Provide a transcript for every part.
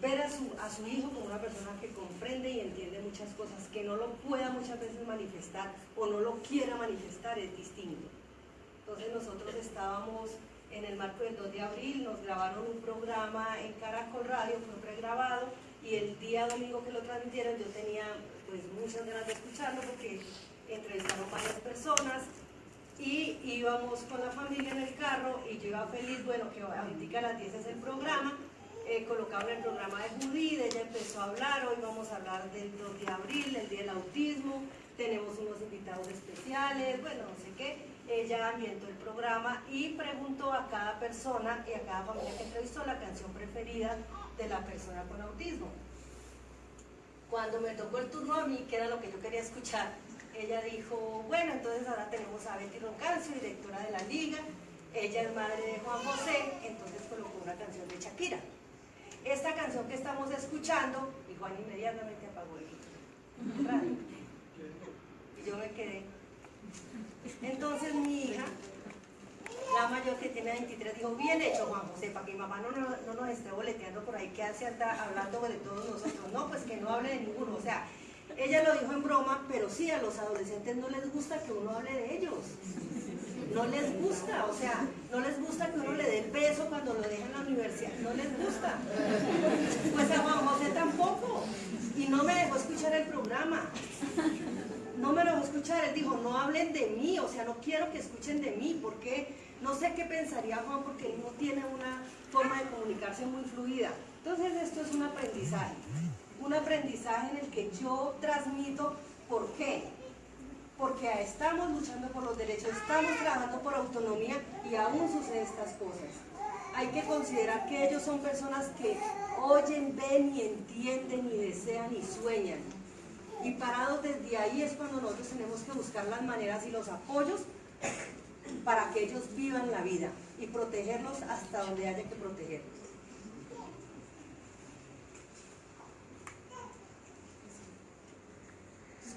ver a su, a su hijo como una persona que comprende y entiende muchas cosas, que no lo pueda muchas veces manifestar o no lo quiera manifestar es distinto. Entonces nosotros estábamos en el marco del 2 de abril, nos grabaron un programa en Caracol Radio, fue pregrabado, y el día domingo que lo transmitieron yo tenía pues muchas ganas de escucharlo porque entrevistaron varias personas y íbamos con la familia en el carro y yo iba feliz, bueno, que ahorita a las 10 es el programa, eh, colocaba el programa de Judith, ella empezó a hablar, hoy vamos a hablar del 2 de abril, el Día del Autismo, tenemos unos invitados especiales, bueno, no sé qué, ella ambientó el programa y preguntó a cada persona y a cada familia que entrevistó la canción preferida de la persona con autismo. Cuando me tocó el turno a mí, que era lo que yo quería escuchar, ella dijo, bueno, entonces ahora tenemos a Betty Roncancio, directora de la liga, ella es madre de Juan José, entonces colocó una canción de Shakira. Esta canción que estamos escuchando, y Juan inmediatamente apagó el radio. Y yo me quedé. Entonces mi hija, la mayor que tiene 23, dijo, bien hecho Juan José, para que mi mamá no, no, nos esté boleteando por ahí, que hace anda hablando de todos nosotros. No, pues que no hable de ninguno. O sea, ella lo dijo en broma, pero sí, a los adolescentes no les gusta que uno hable de ellos. No les gusta, o sea, no les gusta que uno le dé el beso cuando lo deja en la universidad. No les gusta. Pues a Juan José tampoco. Y no me dejó escuchar el programa. No me dejó escuchar. Él dijo, no hablen de mí, o sea, no quiero que escuchen de mí, porque no sé qué pensaría Juan, porque él no tiene una forma de comunicarse muy fluida. Entonces esto es un aprendizaje un aprendizaje en el que yo transmito por qué. Porque estamos luchando por los derechos, estamos trabajando por autonomía y aún suceden estas cosas. Hay que considerar que ellos son personas que oyen, ven y entienden y desean y sueñan. Y parados desde ahí es cuando nosotros tenemos que buscar las maneras y los apoyos para que ellos vivan la vida y protegerlos hasta donde haya que protegerlos.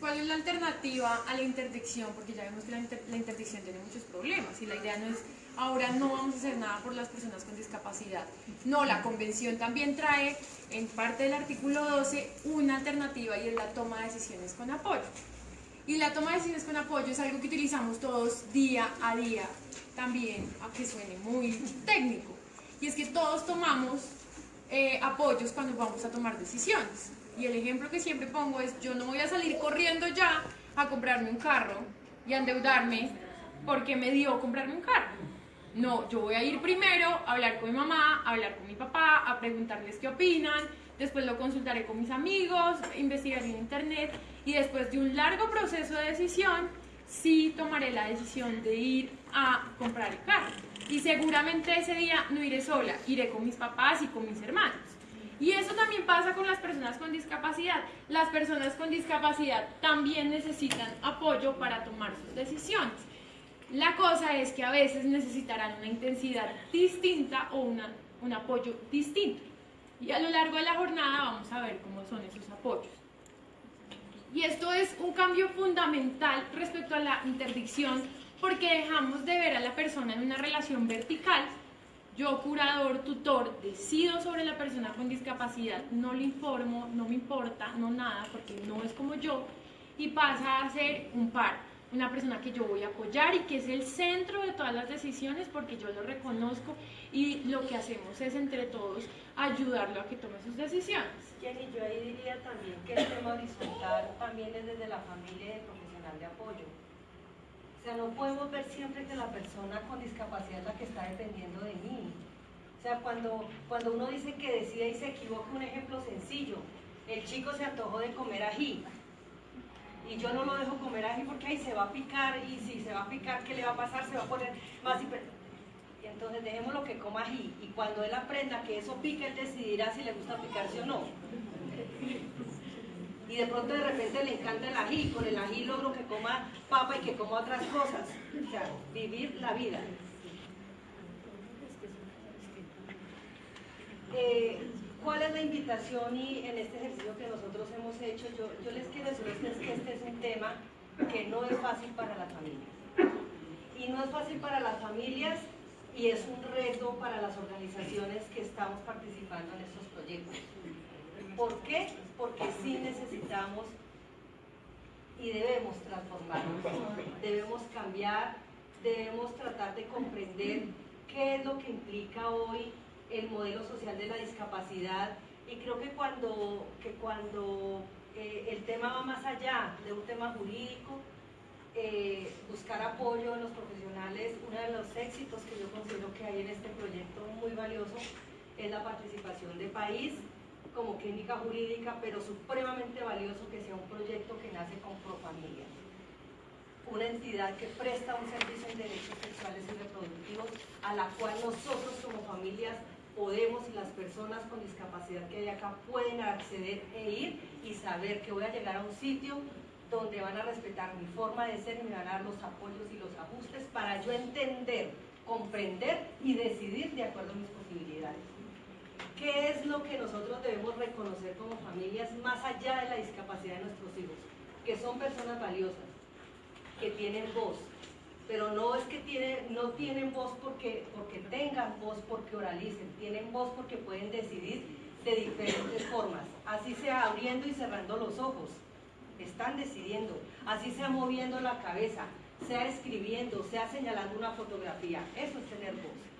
¿Cuál es la alternativa a la interdicción? Porque ya vemos que la, interdicción tiene muchos problemas y la idea no es, ahora no vamos a hacer nada por las personas con discapacidad. No, la convención también trae en parte del artículo 12 una alternativa y es la toma de decisiones con apoyo. Y la toma de decisiones con apoyo es algo que utilizamos todos día a día, también, aunque suene muy técnico. Y es que todos tomamos eh, apoyos cuando vamos a tomar decisiones. Y el ejemplo que siempre pongo es, yo no voy a salir corriendo ya a comprarme un carro y a endeudarme porque me dio comprarme un carro. No, yo voy a ir primero a hablar con mi mamá, a hablar con mi papá, a preguntarles qué opinan, después lo consultaré con mis amigos, investigaré en internet y después de un largo proceso de decisión, sí tomaré la decisión de ir a comprar el carro. Y seguramente ese día no iré sola, iré con mis papás y con mis hermanos. Y eso también pasa con las personas con discapacidad. Las personas con discapacidad también necesitan apoyo para tomar sus decisiones. La cosa es que a veces necesitarán una intensidad distinta o un apoyo distinto. Y a lo largo de la jornada vamos a ver cómo son esos apoyos. Y esto es un cambio fundamental respecto a la interdicción porque dejamos de ver a la persona en una relación vertical yo, curador, tutor, decido sobre la persona con discapacidad, no le informo, no me importa, no nada, porque no es como yo, y pasa a ser un par, una persona que yo voy a apoyar y que es el centro de todas las decisiones porque yo lo reconozco y lo que hacemos es entre todos ayudarlo a que tome sus decisiones. Jenny, yo ahí diría también que el tema horizontal también es desde la familia y el profesional de apoyo o sea, no podemos ver siempre que la persona con discapacidad es la que está dependiendo de mí. O sea, cuando, cuando uno dice que decide y se equivoca, un ejemplo sencillo, el chico se antojó de comer ají y yo no lo dejo comer ají porque ahí se va a picar y si se va a picar, ¿qué le va a pasar? Se va a poner más y entonces dejemos lo que coma ají y cuando él aprenda que eso pica, él decidirá si le gusta picarse o no y de pronto de repente le encanta el ají, con el ají logro que coma papa y que coma otras cosas. O sea, vivir la vida. Eh, ¿Cuál es la invitación y en este ejercicio que nosotros hemos hecho? Yo, les quiero decir que este es un tema que no es fácil para las familias. Y no es fácil para las familias y es un reto para las organizaciones que estamos participando en estos proyectos ¿Por qué? Porque sí necesitamos y debemos transformarnos, debemos cambiar, debemos tratar de comprender qué es lo que implica hoy el modelo social de la discapacidad. Y creo que cuando, que cuando eh, el tema va más allá de un tema jurídico, eh, buscar apoyo en los profesionales, uno de los éxitos que yo considero que hay en este proyecto muy valioso es la participación de país como clínica jurídica, pero supremamente valioso que sea un proyecto que nace con Profamilia una entidad que presta un servicio en derechos sexuales y reproductivos a la cual nosotros como familias podemos y las personas con discapacidad que hay acá pueden acceder e ir y saber que voy a llegar a un sitio donde van a respetar mi forma de ser y me van a dar los apoyos y los ajustes para yo entender, comprender y decidir de acuerdo a mis posibilidades. ¿Qué es lo que nosotros debemos reconocer como familias más allá de la discapacidad de nuestros hijos? Que son personas valiosas, que tienen voz, pero no es que tienen, no tienen voz porque, porque tengan voz, porque oralicen, tienen voz porque pueden decidir de diferentes formas, así sea abriendo y cerrando los ojos, están decidiendo, así sea moviendo la cabeza, sea escribiendo, sea señalando una fotografía, eso es tener voz.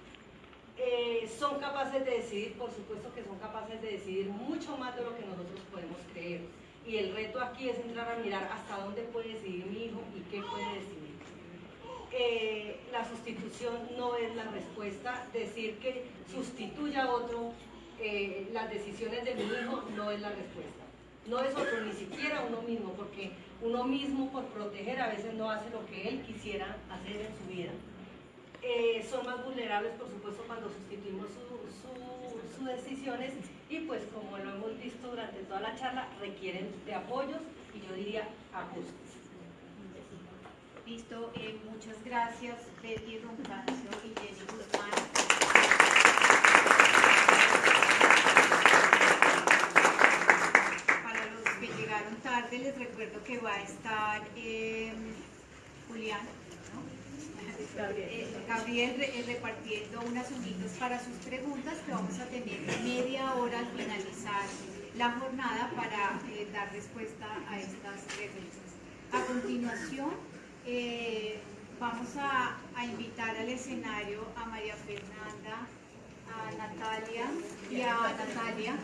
Eh, son capaces de decidir, por supuesto que son capaces de decidir mucho más de lo que nosotros podemos creer y el reto aquí es entrar a mirar hasta dónde puede decidir mi hijo y qué puede decidir. Eh, la sustitución no es la respuesta, decir que sustituya a otro eh, las decisiones de mi hijo no es la respuesta. No es otro, ni siquiera uno mismo, porque uno mismo por proteger a veces no hace lo que él quisiera hacer en su vida. Eh, son más vulnerables, por supuesto, cuando sustituimos sus decisiones y pues como lo hemos visto durante toda la charla, requieren de apoyos y yo diría ajustes. Listo, eh, muchas gracias Betty Roncancio y Jenny Guzmán. Para los que llegaron tarde les recuerdo que va a estar eh, Julián Gabriel, eh, eh, repartiendo unas hojitas para sus preguntas que vamos a tener media hora al finalizar la jornada para eh, dar respuesta a estas preguntas. A continuación, vamos a, invitar al escenario a María Fernanda, a Natalia y a Natalia,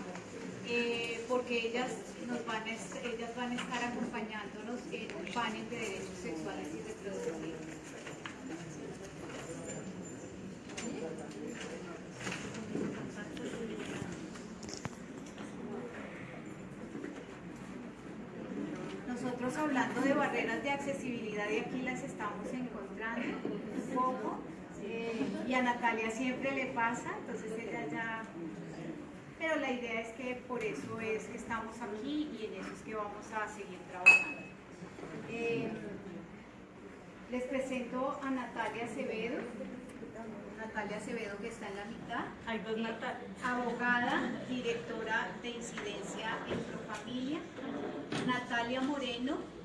porque ellas, nos van a, ellas van a estar acompañándonos en un panel de derechos sexuales y reproductivos. Nosotros hablando de accesibilidad y aquí las estamos encontrando un poco eh, y a Natalia siempre le pasa, entonces ella ya... Pero la idea es que por eso es que estamos aquí y en eso es que vamos a seguir trabajando. Eh, les presento a Natalia Acevedo. Natalia Acevedo que está en la mitad. Eh, abogada, directora de incidencia en Profamilia. Natalia Moreno.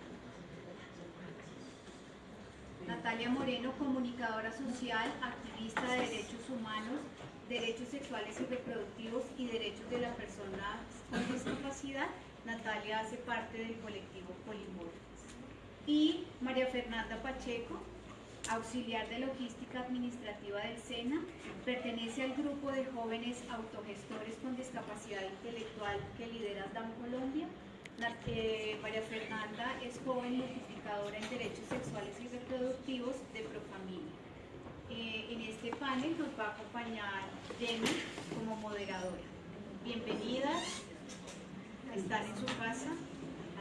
Natalia Moreno, comunicadora social, activista de derechos humanos, derechos sexuales y reproductivos y derechos de las personas con discapacidad. Natalia hace parte del colectivo Polimor. Y María Fernanda Pacheco, auxiliar de logística administrativa del SENA, pertenece al grupo de jóvenes autogestores con discapacidad intelectual que lidera DAM Colombia. María Fernanda es joven notificadora en derechos sexuales y reproductivos de Profamilia. Eh, en este panel nos va a acompañar Jenny como moderadora. Bienvenidas, están en su casa,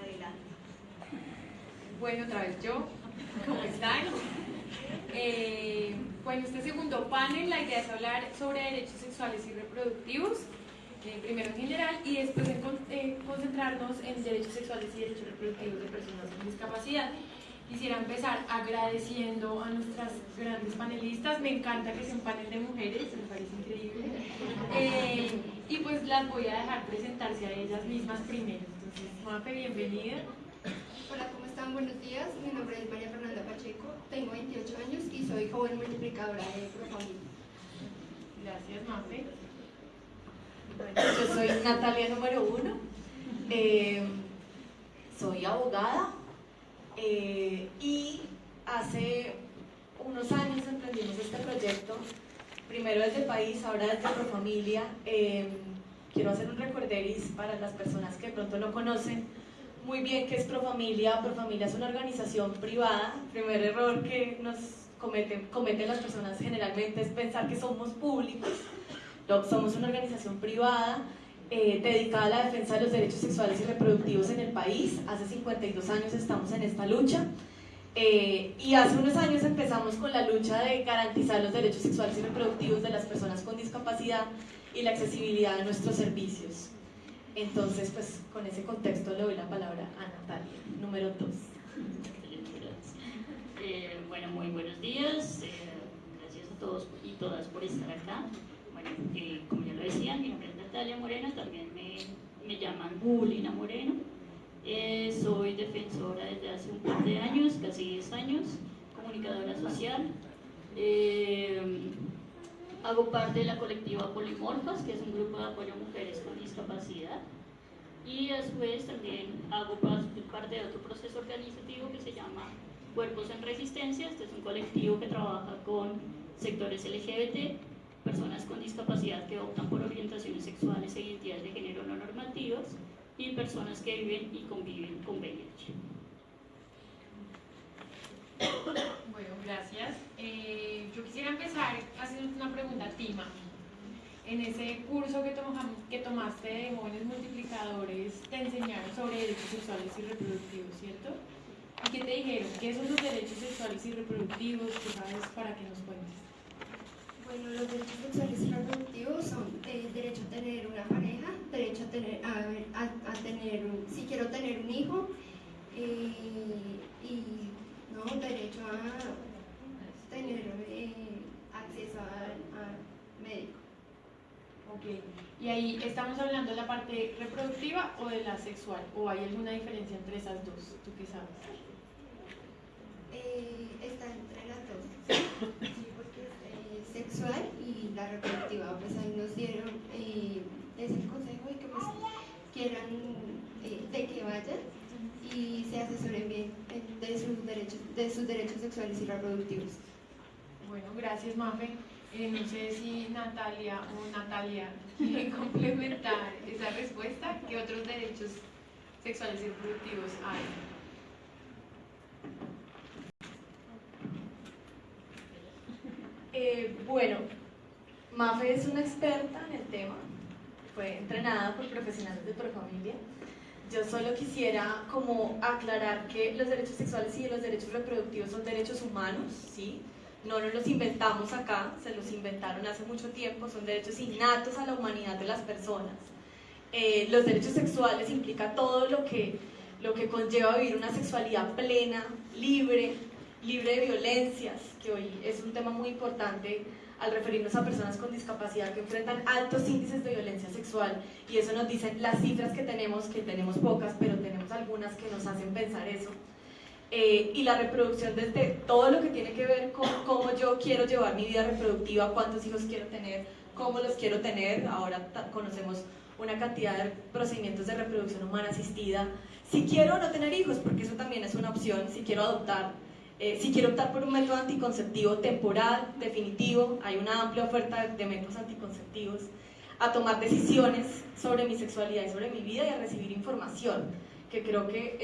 adelante. Bueno, otra vez yo, ¿cómo están? Eh, bueno, este segundo panel, la idea es hablar sobre derechos sexuales y reproductivos, eh, primero en general, y después eh, concentrarnos en derechos sexuales y derechos reproductivos de personas con discapacidad. Quisiera empezar agradeciendo a nuestras grandes panelistas, me encanta que sea un panel de mujeres, me parece increíble, y pues las voy a dejar presentarse a ellas mismas primero. Entonces, Mafe, bienvenida. Hola, ¿cómo están? Buenos días. Mi nombre es María Fernanda Pacheco, tengo 28 años y soy joven multiplicadora de Profamilia. Gracias, Mafe. Yo soy Natalia número uno, Eh, soy abogada eh, y hace unos años emprendimos este proyecto, primero desde país, ahora desde Profamilia. Eh, quiero hacer un recorderis para las personas que de pronto no conocen muy bien qué es Profamilia. Profamilia es una organización privada. Primer error que nos cometen, cometen las personas generalmente es pensar que somos públicos. Somos una organización privada eh, dedicada a la defensa de los derechos sexuales y reproductivos en el país. Hace 52 años estamos en esta lucha. Eh, y hace unos años empezamos con la lucha de garantizar los derechos sexuales y reproductivos de las personas con discapacidad y la accesibilidad de nuestros servicios. Entonces, pues con ese contexto le doy la palabra a Natalia, número 2. Eh, bueno, muy buenos días. Eh, gracias a todos y todas por estar acá. Bueno, eh, como ya lo decían, mi nombre es Natalia Moreno, también me, me llaman Bulina Moreno. Eh, soy defensora desde hace un par de años, casi 10 años, comunicadora social. Eh, hago parte de la colectiva Polimorfas, que es un grupo de apoyo a mujeres con discapacidad. Y a su vez también hago parte de otro proceso organizativo que se llama Cuerpos en Resistencia. Este es un colectivo que trabaja con sectores LGBT, personas con discapacidad que optan por orientaciones sexuales e identidades de género no normativas y personas que viven y conviven con VIH. Bueno, gracias. Eh, yo quisiera empezar haciendo una pregunta a Tima. En ese curso que, que tomaste de jóvenes multiplicadores, te enseñaron sobre derechos sexuales y reproductivos, ¿cierto? ¿Y qué te dijeron? ¿Qué son los derechos sexuales y reproductivos? ¿Qué sabes para que nos cuentes? Bueno, los derechos sexuales reproductivos son el eh, derecho a tener una pareja, derecho a tener, a, tener si quiero tener un hijo, eh, y no, derecho a tener eh, acceso al médico. Ok, y ahí estamos hablando de la parte reproductiva o de la sexual, o hay alguna diferencia entre esas dos, ¿tú qué sabes? está entre las dos la reproductiva. Pues ahí nos dieron eh, ese consejo de que pues, quieran, eh, de que vayan y se asesoren bien de sus derechos, de sus derechos sexuales y reproductivos. Bueno, gracias Mafe. Eh, no sé si Natalia o Natalia quieren complementar esa respuesta. ¿Qué otros derechos sexuales y reproductivos hay? Eh, bueno, Mafe es una experta en el tema, fue entrenada por profesionales de Profamilia. Yo solo quisiera como aclarar que los derechos sexuales y los derechos reproductivos son derechos humanos, ¿sí? No nos los inventamos acá, se los inventaron hace mucho tiempo, son derechos innatos a la humanidad de las personas. Eh, los derechos sexuales implica todo lo que, lo que conlleva vivir una sexualidad plena, libre, libre de violencias, que hoy es un tema muy importante al referirnos a personas con discapacidad que enfrentan altos índices de violencia sexual y eso nos dicen las cifras que tenemos, que tenemos pocas, pero tenemos algunas que nos hacen pensar eso. Eh, y la reproducción desde todo lo que tiene que ver con cómo yo quiero llevar mi vida reproductiva, cuántos hijos quiero tener, cómo los quiero tener. Ahora conocemos una cantidad de procedimientos de reproducción humana asistida. Si quiero no tener hijos, porque eso también es una opción, si quiero adoptar, eh, si quiero optar por un método anticonceptivo temporal, definitivo, hay una amplia oferta de métodos anticonceptivos, a tomar decisiones sobre mi sexualidad y sobre mi vida y a recibir información, que creo que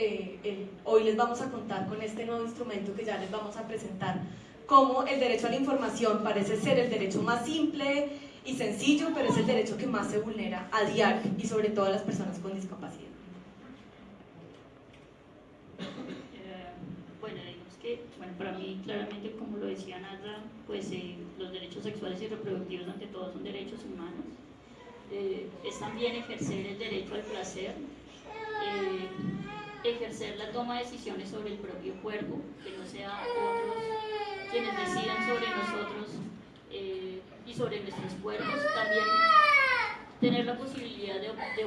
eh, hoy les vamos a contar con este nuevo instrumento que ya les vamos a presentar, cómo el derecho a la información parece ser el derecho más simple y sencillo, pero es el derecho que más se vulnera a diario y sobre todo a las personas con discapacidad. Bueno, para mí claramente, como lo decía Nata, pues eh, los derechos sexuales y reproductivos ante todo son derechos humanos. Eh, es también ejercer el derecho al placer, eh, ejercer la toma de decisiones sobre el propio cuerpo, que no sean otros quienes decidan sobre nosotros y sobre nuestros cuerpos. También tener la posibilidad de, optar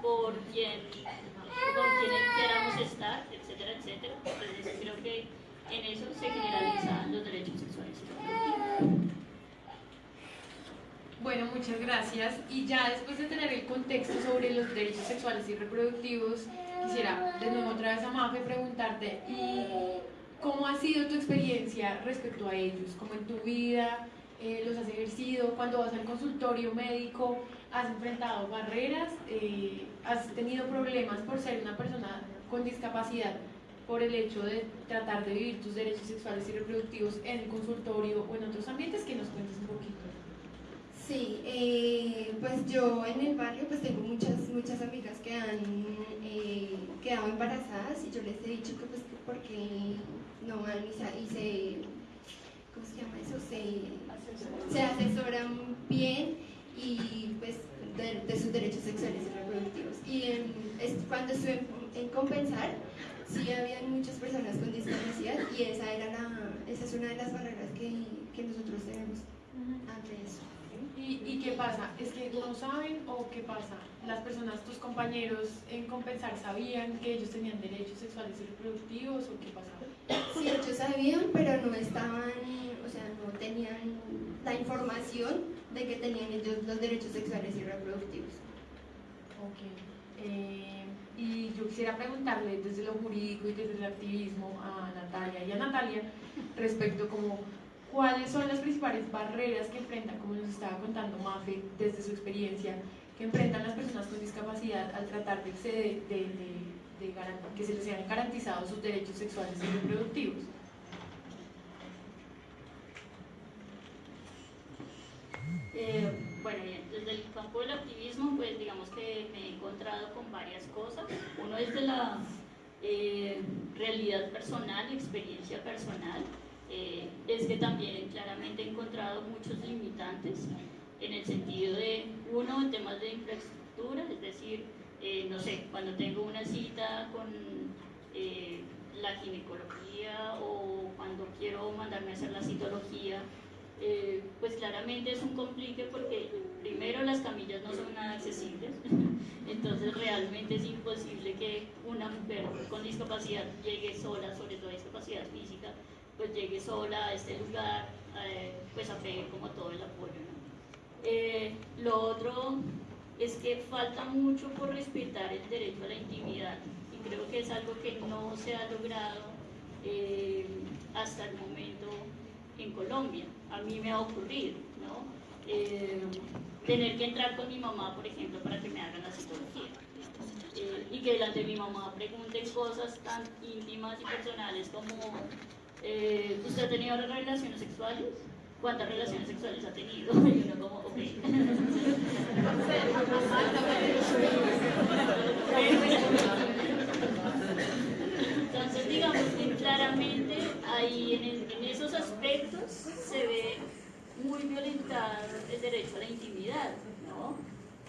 por quien, por quien queramos estar, etcétera, Entonces creo que en eso se generalizan los derechos sexuales y reproductivos. Bueno, muchas gracias. Y ya después de tener el contexto sobre los derechos sexuales y reproductivos, quisiera de nuevo otra vez a Mafe preguntarte, ¿y cómo ha sido tu experiencia respecto a ellos? ¿Cómo en tu vida eh, los has ejercido? Cuando vas al consultorio médico, ¿has enfrentado barreras? Eh, ¿Has tenido problemas por ser una persona con discapacidad por el hecho de tratar de vivir tus derechos sexuales y reproductivos en el consultorio o en otros ambientes? Que nos cuentes un poquito. Sí, eh, pues yo en el barrio pues tengo muchas, muchas amigas que han eh, quedado embarazadas y yo les he dicho que pues que porque no van y se, y se ¿cómo se llama eso? Se, se asesoran bien y pues de, de sus derechos sexuales y reproductivos. Y en- es, cuando estuve en, en Compensar, sí había muchas personas con discapacidad y esa era la, esa es una de las barreras que, que nosotros tenemos ante eso. ¿Y, ¿Y qué pasa? ¿Es que no saben o qué pasa? ¿Las personas, tus compañeros en Compensar sabían que ellos tenían derechos sexuales y reproductivos o qué pasaba? Sí, ellos sabían, pero no estaban, o sea, no tenían la información de que tenían ellos los derechos sexuales y reproductivos. Ok. Eh, y yo quisiera preguntarle desde lo jurídico y desde el activismo a Natalia y a Natalia respecto como cuáles son las principales barreras que enfrentan, como nos estaba contando Mafe desde su experiencia, que enfrentan las personas con discapacidad al tratar de, de, de- que se les sean garantizados sus derechos sexuales y reproductivos. Eh, bueno, desde el campo del activismo, pues digamos que me he encontrado con varias cosas. Uno es de la eh, realidad personal, experiencia personal. Eh, es que también claramente he encontrado muchos limitantes en el sentido de, uno, en temas de infraestructura, es decir, no sé, cuando tengo una cita con la ginecología o cuando quiero mandarme a hacer la citología, eh, pues claramente es un complique porque primero las camillas no son nada accesibles, entonces realmente es imposible que una mujer con discapacidad llegue sola, sobre todo discapacidad física, pues llegue sola a este lugar, eh, pues a pedir como todo el apoyo. Eh, lo otro es que falta mucho por respetar el derecho a la intimidad y creo que es algo que no se ha logrado hasta el momento en Colombia. A mí me ha ocurrido, ¿no? Eh, tener que entrar con mi mamá, por ejemplo, para que me hagan la psicología. Eh, y que delante de mi mamá pregunten cosas tan íntimas y personales como, eh, ¿usted ha tenido relaciones sexuales? ¿Cuántas relaciones sexuales ha tenido? Y uno como, ok. Entonces, digamos que claramente ahí en, esos aspectos se ve muy violentado el derecho a la intimidad, ¿no?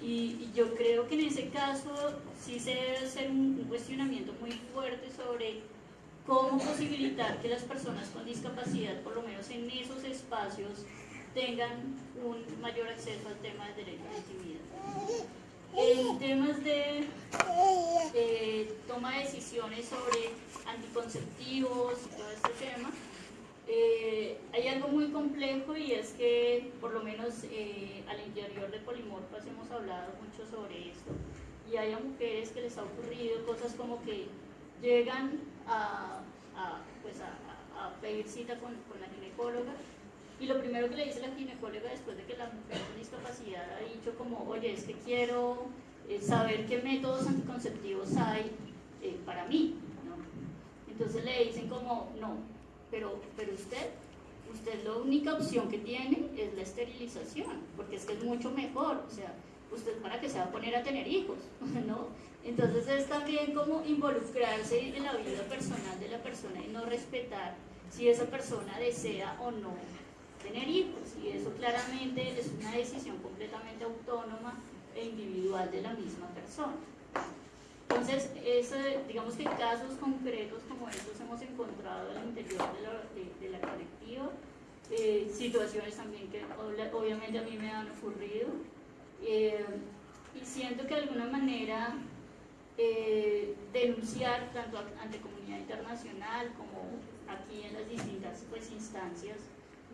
Y, yo creo que en ese caso sí se debe hacer un cuestionamiento muy fuerte sobre cómo posibilitar que las personas con discapacidad, por lo menos en esos espacios, tengan un mayor acceso al tema del derecho a la intimidad. En temas de toma de decisiones sobre anticonceptivos y todo este tema, eh, hay algo muy complejo y es que por lo menos eh, al interior de Polimorfas hemos hablado mucho sobre esto y hay a mujeres que les ha ocurrido cosas como que llegan a, pues a, pedir cita con la ginecóloga y lo primero que le dice la ginecóloga después de que la mujer con discapacidad ha dicho como, oye, es que quiero eh, saber qué métodos anticonceptivos hay eh, para mí. Entonces le dicen como, no, pero, pero usted, usted la única opción que tiene es la esterilización, porque es que es mucho mejor, o sea, usted para que se va a poner a tener hijos, ¿no? Entonces es también como involucrarse en la vida personal de la persona y no respetar si esa persona desea o no tener hijos. Y eso claramente es una decisión completamente autónoma e individual de la misma persona. Entonces, ese- digamos que casos concretos como estos hemos encontrado al interior de la, de- de la colectiva, eh, situaciones también que obviamente a mí me han ocurrido, eh, y siento que de alguna manera eh, denunciar tanto ante comunidad internacional como aquí en las distintas pues, instancias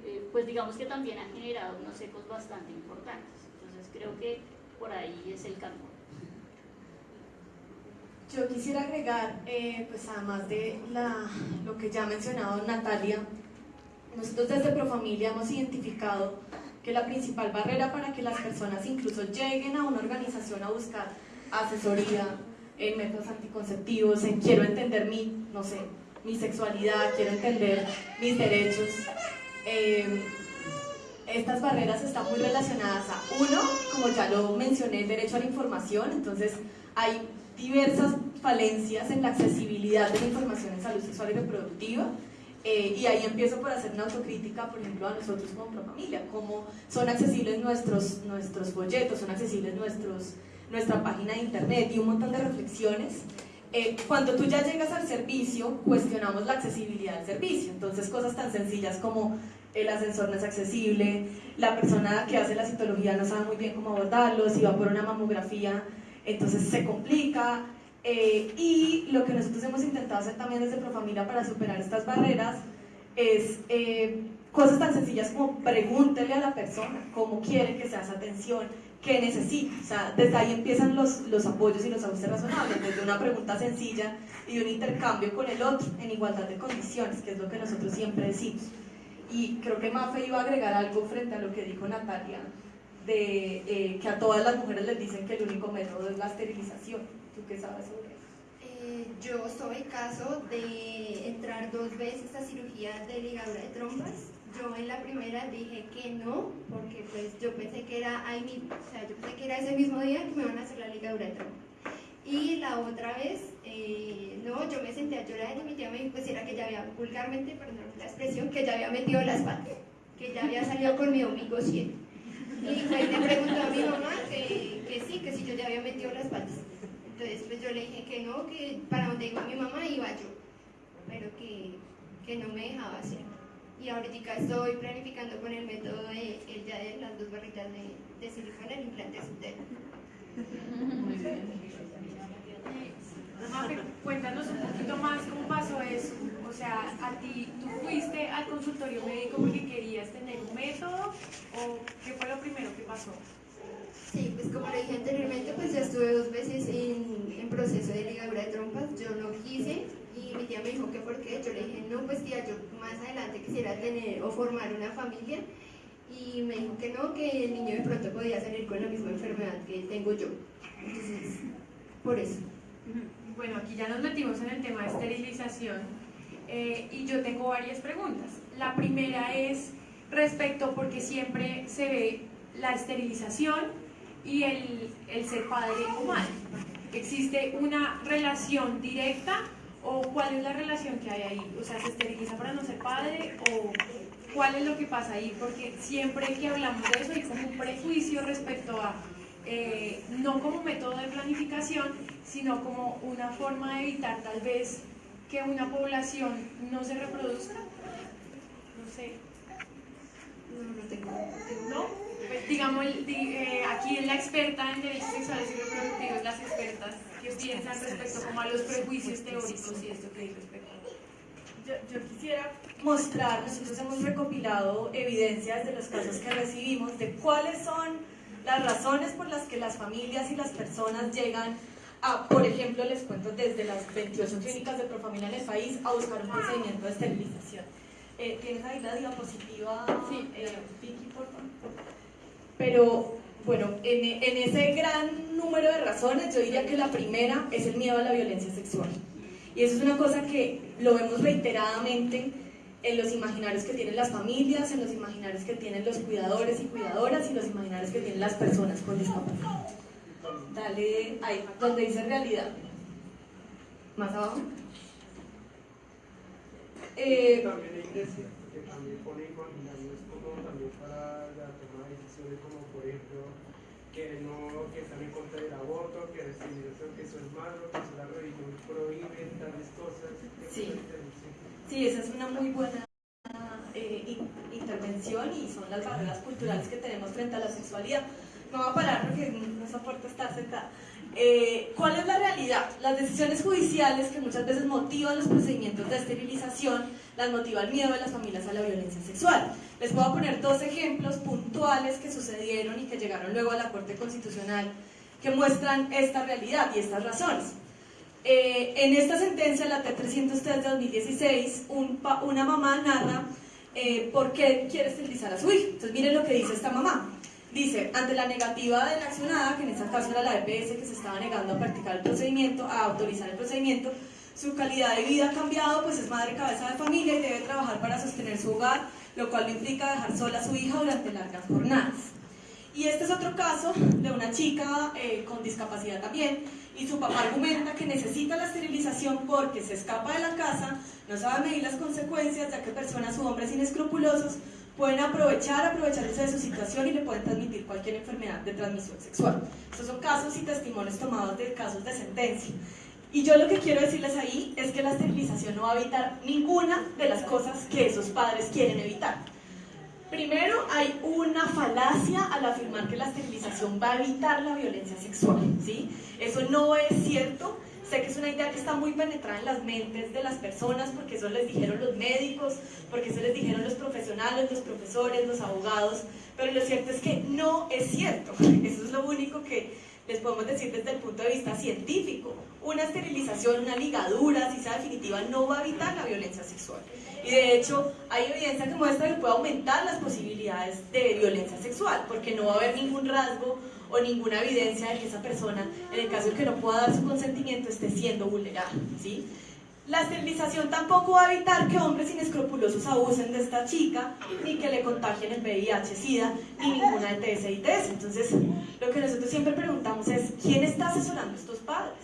eh, pues digamos que también han generado unos ecos bastante importantes. Entonces creo que por ahí es el campo. Yo quisiera agregar, eh, pues además de la, lo que ya ha mencionado Natalia, nosotros desde Profamilia hemos identificado que la principal barrera para que las personas incluso lleguen a una organización a buscar asesoría en métodos anticonceptivos, en quiero entender mi, no sé, mi sexualidad, quiero entender mis derechos, eh, estas barreras están muy relacionadas a uno, como ya lo mencioné, el derecho a la información, entonces hay diversas falencias en la accesibilidad de la información en salud sexual y reproductiva. Eh, y ahí empiezo por hacer una autocrítica, por ejemplo, a nosotros como familia, cómo son accesibles nuestros, nuestros folletos, son accesibles nuestra página de internet y un montón de reflexiones. Eh, cuando tú ya llegas al servicio, cuestionamos la accesibilidad del servicio. Entonces, cosas tan sencillas como el ascensor no es accesible, la persona que hace la citología no sabe muy bien cómo abordarlo, si va por una mamografía, entonces se complica. Eh, y lo que nosotros hemos intentado hacer también desde Profamilia para superar estas barreras es eh, cosas tan sencillas como pregúntele a la persona cómo quiere que sea esa atención, qué necesita. O sea, desde ahí empiezan los, los apoyos y los ajustes razonables, desde una pregunta sencilla y un intercambio con el otro en igualdad de condiciones, que es lo que nosotros siempre decimos. Y creo que Mafe iba a agregar algo frente a lo que dijo Natalia, de eh, que a todas las mujeres les dicen que el único método es la esterilización. ¿Tú qué sabes sobre eso? Eh, yo soy caso de entrar dos veces a cirugía de ligadura de trompas. Yo en la primera dije que no, porque pues yo pensé que era ahí mismo, o sea, yo pensé que era ese mismo día que me van a hacer la ligadura. Y la otra vez, eh, no, yo me senté a llorar y mi tía me dijo pues era que ya había, vulgarmente, perdón la expresión, que ya había metido las patas, que ya había salido con mi ombligo 100. Y pues le preguntó a mi mamá que, que sí, que si yo ya había metido las patas. Entonces pues yo le dije que no, que para donde iba mi mamá iba yo, pero que, que no me dejaba hacer. Y ahorita estoy planificando con el método de el ya de las dos barritas de, de silicona, el implante subterráneo. Muy bien. Cuéntanos un poquito más cómo pasó eso. O sea, a ti, ¿tú fuiste al consultorio médico porque querías tener un método o qué fue lo primero que pasó? Sí, pues como lo dije anteriormente, pues ya estuve dos veces en, en proceso de ligadura de trompas, yo no quise y mi tía me dijo que por qué, yo le dije, no, pues tía, yo más adelante quisiera tener o formar una familia y me dijo que no, que el niño de pronto podía salir con la misma enfermedad que tengo yo. Entonces, por eso. Bueno, aquí ya nos metimos en el tema de esterilización eh, y yo tengo varias preguntas. La primera es respecto porque siempre se ve la esterilización y el, el ser padre o madre. ¿Existe una relación directa o cuál es la relación que hay ahí? O sea, ¿se esteriliza para no ser padre o cuál es lo que pasa ahí? Porque siempre que hablamos de eso hay como un prejuicio respecto a eh, no como método de planificación, sino como una forma de evitar tal vez que una población no se reproduzca. No sé. No, no tengo. ¿No? Pues, digamos, eh, aquí la experta en derechos sexuales y reproductivos, las expertas, ¿qué piensan respecto como a los prejuicios teóricos y esto que hay respecto? Yo, yo, quisiera mostrar, nosotros hemos recopilado evidencias de los casos que recibimos de cuáles son las razones por las que las familias y las personas llegan a, por ejemplo, les cuento desde las 28 clínicas de Profamilia en el país a buscar un procedimiento de esterilización. Eh, ¿Tienes ahí la diapositiva, sí. eh, Vicky, por favor? Pero, bueno, en, en ese gran número de razones, yo diría que la primera es el miedo a la violencia sexual. Y eso es una cosa que lo vemos reiteradamente en los imaginarios que tienen las familias, en los imaginarios que tienen los cuidadores y cuidadoras y los imaginarios que tienen las personas con discapacidad. Dale ahí, donde dice realidad. Más abajo. Eh, también hay iglesia, que también pone imaginarios como también para la toma de decisiones, como por ejemplo, que no, que están en contra del aborto, que discriminación, que eso es malo, que eso la religión prohíbe tales cosas. Sí. sí, esa es una muy buena eh, intervención y son las barreras culturales que tenemos frente a la sexualidad. No va a parar porque no soporto estar sentada. Eh, ¿Cuál es la realidad? Las decisiones judiciales que muchas veces motivan los procedimientos de esterilización las motiva el miedo de las familias a la violencia sexual. Les voy a poner dos ejemplos puntuales que sucedieron y que llegaron luego a la Corte Constitucional que muestran esta realidad y estas razones. Eh, en esta sentencia, la T303 de 2016, una mamá narra eh, por qué quiere esterilizar a su hijo. Entonces miren lo que dice esta mamá. Dice, ante la negativa de la accionada, que en este caso era la EPS que se estaba negando a practicar el procedimiento, a autorizar el procedimiento, su calidad de vida ha cambiado, pues es madre cabeza de familia y debe trabajar para sostener su hogar, lo cual implica dejar sola a su hija durante largas jornadas. Y este es otro caso de una chica eh, con discapacidad también, y su papá argumenta que necesita la esterilización porque se escapa de la casa, no sabe medir las consecuencias, ya que personas u hombres inescrupulosos pueden aprovechar, aprovecharse de su situación y le pueden transmitir cualquier enfermedad de transmisión sexual. Estos son casos y testimonios tomados de casos de sentencia. Y yo lo que quiero decirles ahí es que la esterilización no va a evitar ninguna de las cosas que esos padres quieren evitar. Primero, hay una falacia al afirmar que la esterilización va a evitar la violencia sexual, ¿sí? Eso no es cierto. Sé que es una idea que está muy penetrada en las mentes de las personas porque eso les dijeron los médicos, porque eso les dijeron los profesionales, los profesores, los abogados, pero lo cierto es que no es cierto. Eso es lo único que les podemos decir desde el punto de vista científico. Una esterilización, una ligadura, si sea definitiva, no va a evitar la violencia sexual. Y de hecho, hay evidencia que muestra que puede aumentar las posibilidades de violencia sexual, porque no va a haber ningún rasgo o ninguna evidencia de que esa persona, en el caso de que no pueda dar su consentimiento, esté siendo vulnerable. ¿sí? La esterilización tampoco va a evitar que hombres inescrupulosos abusen de esta chica, ni que le contagien el VIH-Sida, ni ninguna ETS y ITS. Entonces, lo que nosotros siempre preguntamos es, ¿quién está asesorando a estos padres?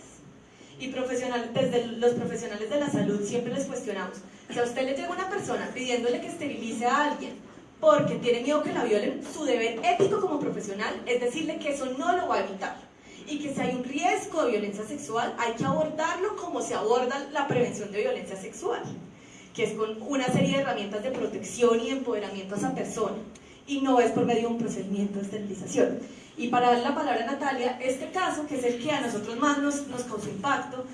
Y profesional, desde los profesionales de la salud siempre les cuestionamos, si a usted le llega una persona pidiéndole que esterilice a alguien porque tiene miedo que la violen, su deber ético como profesional es decirle que eso no lo va a evitar y que si hay un riesgo de violencia sexual hay que abordarlo como se aborda la prevención de violencia sexual, que es con una serie de herramientas de protección y empoderamiento a esa persona y no es por medio de un procedimiento de esterilización. Y para dar la palabra a Natalia, este caso, que es el que a nosotros más nos, nos causó impacto,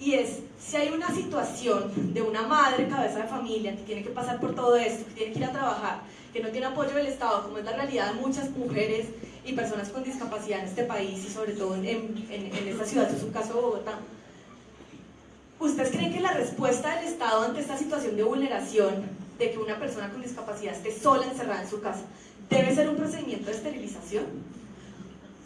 y es, si hay una situación de una madre, cabeza de familia, que tiene que pasar por todo esto, que tiene que ir a trabajar, que no tiene apoyo del Estado, como es la realidad de muchas mujeres y personas con discapacidad en este país y sobre todo en, en, esta ciudad, es un caso de Bogotá. ¿Ustedes creen que la respuesta del Estado ante esta situación de vulneración, de que una persona con discapacidad esté sola encerrada en su casa, debe ser un procedimiento de esterilización?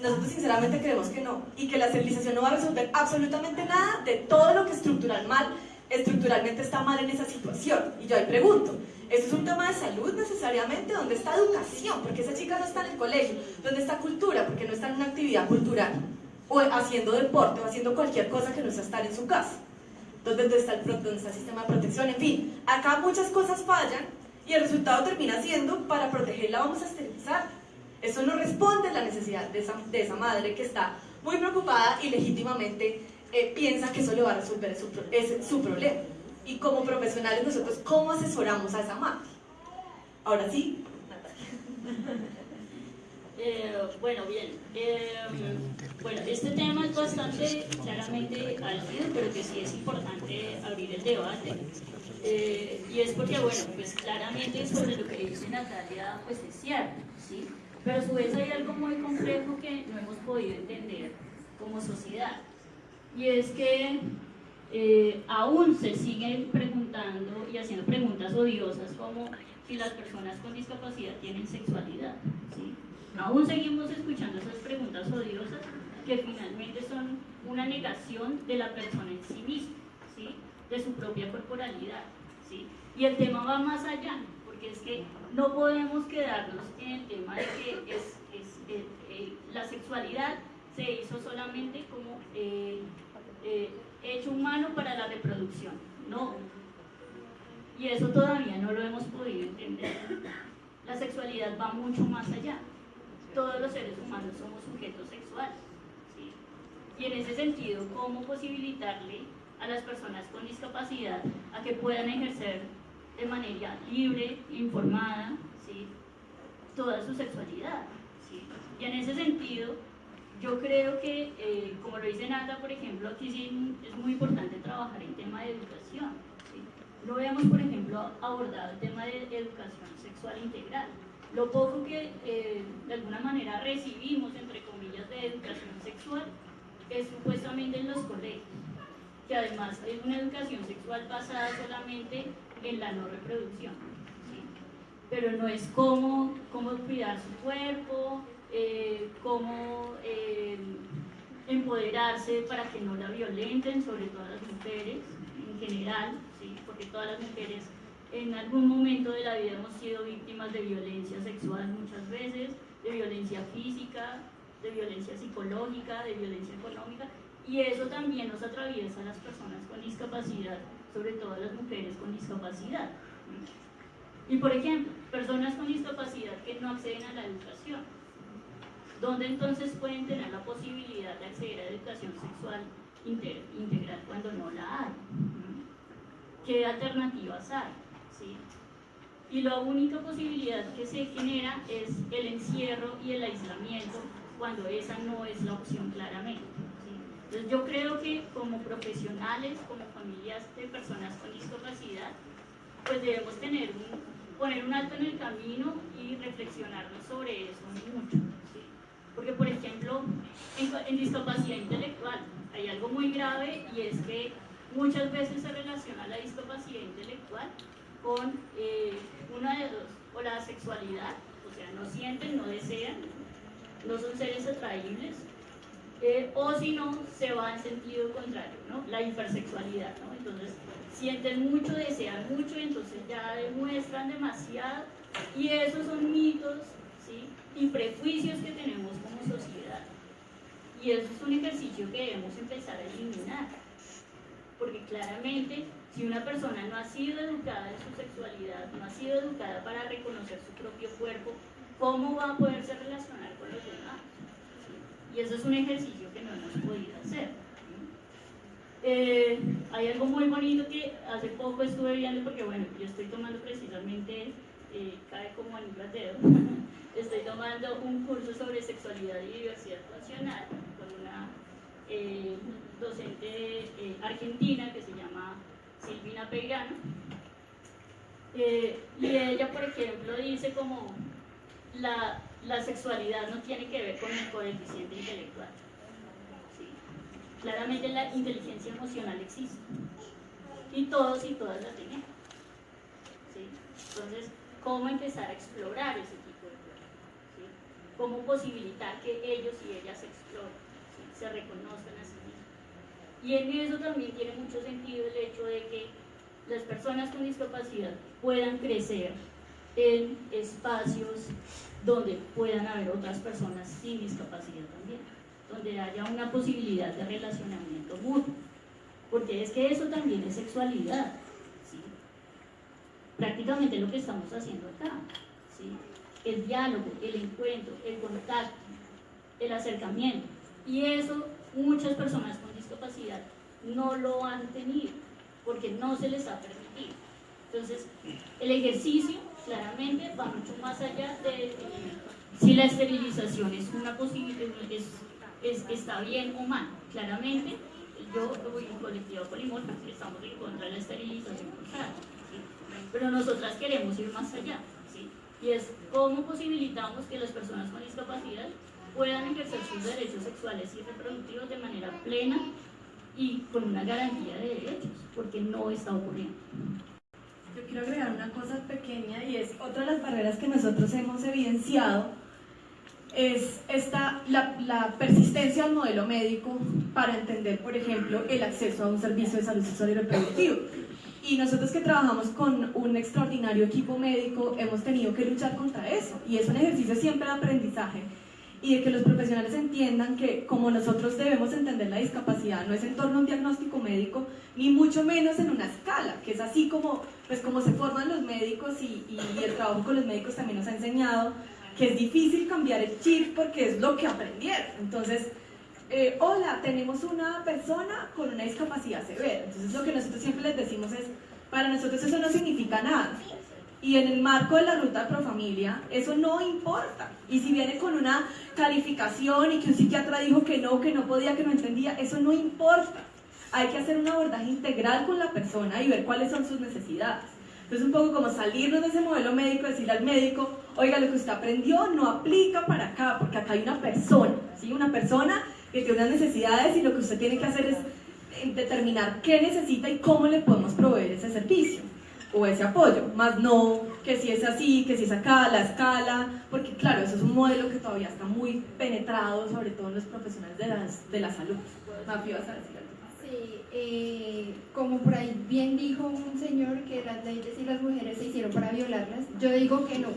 Nosotros sinceramente creemos que no, y que la esterilización no va a resolver absolutamente nada de todo lo que estructural mal, estructuralmente está mal en esa situación. Y yo ahí pregunto, ¿esto es un tema de salud necesariamente? ¿Dónde está educación? Porque esa chica no está en el colegio. ¿Dónde está cultura? Porque no está en una actividad cultural. O haciendo deporte, o haciendo cualquier cosa que no sea estar en su casa. ¿Dónde está el, sistema de protección? En fin, acá muchas cosas fallan y el resultado termina siendo, para protegerla vamos a esterilizar eso no responde a la necesidad de esa, madre que está muy preocupada y legítimamente eh, piensa que eso le va a resolver su problema. Y como profesionales nosotros, ¿cómo asesoramos a esa madre? Ahora sí, eh, bueno, bien. Eh, bueno, este tema es bastante claramente álgido, pero que sí es importante abrir el debate. y es porque, bueno, pues claramente sobre lo que dice Natalia, pues es cierto, ¿sí? Pero a su vez hay algo muy complejo que no hemos podido entender como sociedad. Y es que eh, aún se siguen preguntando y haciendo preguntas odiosas como si las personas con discapacidad tienen sexualidad. ¿sí? Aún seguimos escuchando esas preguntas odiosas que finalmente son una negación de la persona en sí misma, ¿sí? de su propia corporalidad. ¿sí? Y el tema va más allá es que no podemos quedarnos en el tema de que es, eh, eh, la sexualidad se hizo solamente como hecho humano para la reproducción. No. Y eso todavía no lo hemos podido entender. La sexualidad va mucho más allá. Todos los seres humanos somos sujetos sexuales. Y en ese sentido, ¿cómo posibilitarle a las personas con discapacidad a que puedan ejercer de manera libre, informada, ¿sí? toda su sexualidad. ¿sí? Y en ese sentido, yo creo que, eh, como lo dice Nata, por ejemplo, aquí sí es muy importante trabajar en tema de educación. no habíamos, por ejemplo, abordado el tema de educación sexual integral. Lo poco que eh, de alguna manera recibimos, entre comillas, de educación sexual es supuestamente en los colegios, que además es una educación sexual basada solamente en la no reproducción, pero no es cómo, cómo cuidar su cuerpo, eh, cómo eh, empoderarse para que no la violenten, sobre todo las mujeres en general, porque todas las mujeres en algún momento de la vida hemos sido víctimas de violencia sexual muchas veces, de violencia física, de violencia psicológica, de violencia económica, y eso también nos atraviesa a las personas con discapacidad, sobre todo a las mujeres con discapacidad. Y por ejemplo, personas con discapacidad que no acceden a la educación, ¿dónde entonces pueden tener la posibilidad de acceder a educación sexual integral cuando no la hay? ¿Qué alternativas hay? Y la única posibilidad que se genera es el encierro y el aislamiento cuando esa no es la opción claramente. Entonces yo creo que como profesionales, como familias de personas con discapacidad, pues debemos tener poner un alto en el camino y reflexionarnos sobre eso mucho. Porque por ejemplo, en, en intelectual hay algo muy grave y es que muchas veces se relaciona la discapacidad intelectual con eh, una de dos, o la sexualidad, o sea, no sienten, no desean, no son seres atraíbles, eh, o si no, se va en sentido contrario, ¿no? La hipersexualidad, ¿no? Entonces, sienten mucho, desean mucho, entonces ya demuestran demasiado, y esos son mitos, ¿sí? Y prejuicios que tenemos como sociedad. Y eso es un ejercicio que debemos empezar a eliminar, porque claramente si una persona no ha sido educada en su sexualidad, no ha sido educada para reconocer su propio cuerpo, ¿cómo va a poderse relacionar con los demás? Y eso es un ejercicio que no hemos podido hacer. Eh, hay algo muy bonito que hace poco estuve viendo, porque bueno, yo estoy tomando precisamente, eh, cae como anillo al dedo, estoy tomando un curso sobre sexualidad y diversidad funcional con una eh, docente argentina que se llama Silvina Peirano. Eh, y ella, por ejemplo, dice como la, la, sexualidad no tiene que ver con el coeficiente intelectual. Claramente la inteligencia emocional existe. Y todos y todas la tenemos. Entonces, ¿cómo empezar a explorar cosas? ¿Cómo posibilitar que ellos y ellas se exploren, se reconozcan a sí y en eso también tiene mucho sentido el hecho de que las personas con discapacidad puedan crecer en espacios donde puedan haber otras personas sin discapacidad también, donde haya una posibilidad de relacionamiento mutuo, porque es que eso también es sexualidad, prácticamente lo que estamos haciendo acá, el diálogo, el encuentro, el contacto, el acercamiento, y eso muchas personas con discapacidad no lo han tenido porque no se les ha permitido. Entonces, el ejercicio claramente va mucho más allá de si la esterilización es una posibilidad, es, está bien o mal. Claramente, yo voy en colectivo polimorfo, estamos en contra de la esterilización pero nosotras queremos ir más allá. Y es cómo posibilitamos que las personas con discapacidad puedan ejercer sus derechos sexuales y reproductivos de manera plena y con una garantía de derechos, porque no está ocurriendo. Yo quiero agregar una cosa pequeña y es otra de las barreras que nosotros hemos evidenciado es esta, la, la, persistencia al modelo médico para entender, por ejemplo, el acceso a un servicio de salud sexual y reproductivo. Y nosotros que trabajamos con un extraordinario equipo médico hemos tenido que luchar contra eso. Y es un ejercicio siempre de aprendizaje y de que los profesionales entiendan que como nosotros debemos entender la discapacidad no es en torno a un diagnóstico médico ni mucho menos en una escala que es así como pues como se forman los médicos y, el trabajo con los médicos también nos ha enseñado que es difícil cambiar el chip porque es lo que aprendieron entonces eh, hola tenemos una persona con una discapacidad severa entonces lo que nosotros siempre les decimos es para nosotros eso no significa nada y en el marco de la ruta pro familia, eso no importa. Y si viene con una calificación y que un psiquiatra dijo que no, que no podía, que no entendía, eso no importa. hay que hacer un abordaje integral con la persona y ver cuáles son sus necesidades. Entonces un poco como salirnos de ese modelo médico, decirle al médico, oiga, lo que usted aprendió no aplica para acá, porque acá hay una persona, ¿sí? Una persona que tiene unas necesidades y lo que usted tiene que hacer es eh, determinar qué necesita y cómo le podemos proveer ese servicio o ese apoyo, más no que si es así, que si es acá, la escala, porque claro, eso es un modelo que todavía está muy penetrado, sobre todo en los profesionales de, las, de la salud. Mafi, vas a decir algo? Sí, eh, como por ahí bien dijo un señor que las leyes y las mujeres se hicieron para violarlas, yo digo que no.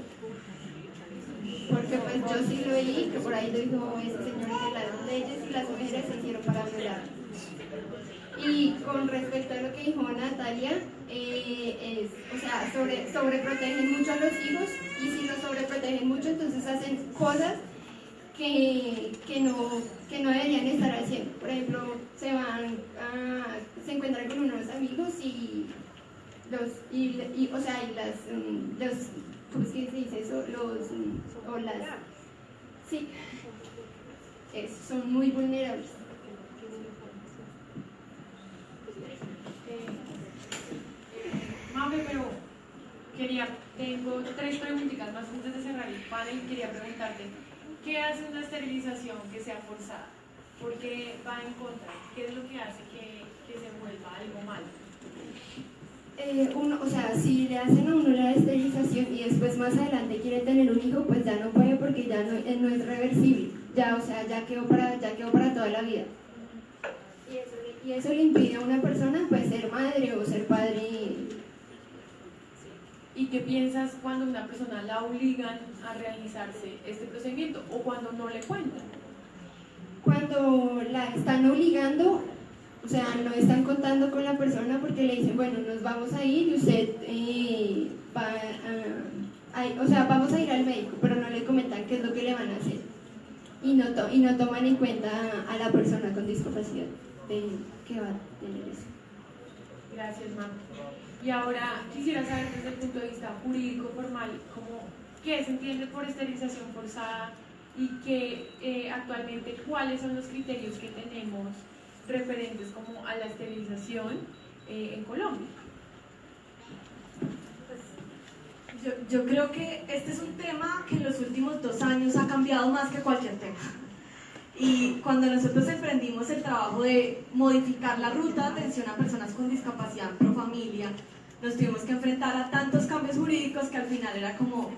Porque pues yo sí lo oí, que por ahí lo dijo ese señor que las leyes y las mujeres se hicieron para violarlas. Y con respecto a lo que dijo Natalia, eh, es, o sea, sobre, sobreprotegen mucho a los hijos y si los sobreprotegen mucho, entonces hacen cosas que, que, no, que no deberían estar haciendo. Por ejemplo, se van se encuentran con unos amigos y los, y, o sea, y las, um, los, ¿cómo es que se dice eso? Los, o las, sí, son muy vulnerables. Mafe, pero quería, tengo tres preguntitas más antes de cerrar el panel. Quería preguntarte, ¿qué hace una esterilización que sea forzada? ¿Por qué va en contra? ¿Qué es lo que hace que, que se vuelva? Eh, uno, o sea, si le hacen a uno la esterilización y después más adelante quiere tener un hijo, pues ya no puede porque ya no, eh, no es reversible. Ya, o sea, ya quedó para, ya quedó para toda la vida. Y eso, le- y eso le impide a una persona pues ser madre o ser padre. ¿Y qué piensas cuando una persona la obligan a realizarse este procedimiento o cuando no le cuentan? Cuando la están obligando, o sea, no están contando con la persona porque le dicen, bueno, nos vamos a ir y usted eh, va a, o sea, vamos a ir al médico, pero no le comentan qué es lo que le van a hacer. Y no, to- y no toman en cuenta a la persona con discapacidad de, que va a tener eso. Gracias, Mam. Y ahora quisiera saber desde el punto de vista jurídico formal, cómo, qué se entiende por esterilización forzada y que eh, actualmente cuáles son los criterios que tenemos referentes como a la esterilización eh, en Colombia. Yo, yo creo que este es un tema que en los últimos dos años ha cambiado más que cualquier tema. Y cuando nosotros emprendimos el trabajo de modificar la ruta de atención a personas con discapacidad en Profamilia, nos tuvimos que enfrentar a tantos cambios jurídicos que al final era como,